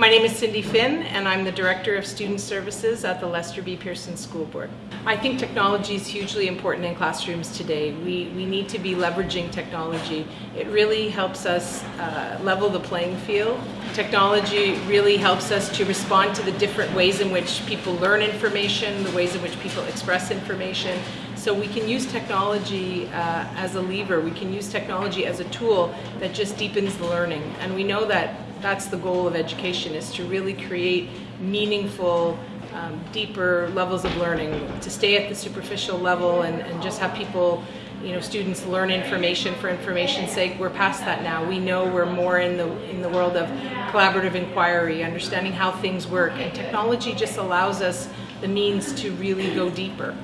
My name is Cindy Finn and I'm the Director of Student Services at the Lester B. Pearson School Board. I think technology is hugely important in classrooms today. We, we need to be leveraging technology. It really helps us uh, level the playing field. Technology really helps us to respond to the different ways in which people learn information, the ways in which people express information. So we can use technology uh, as a lever. We can use technology as a tool that just deepens the learning. And we know that that's the goal of education is to really create meaningful um, deeper levels of learning to stay at the superficial level and, and just have people you know students learn information for information's sake. We're past that now. We know we're more in the in the world of collaborative inquiry understanding how things work and technology just allows us the means to really go deeper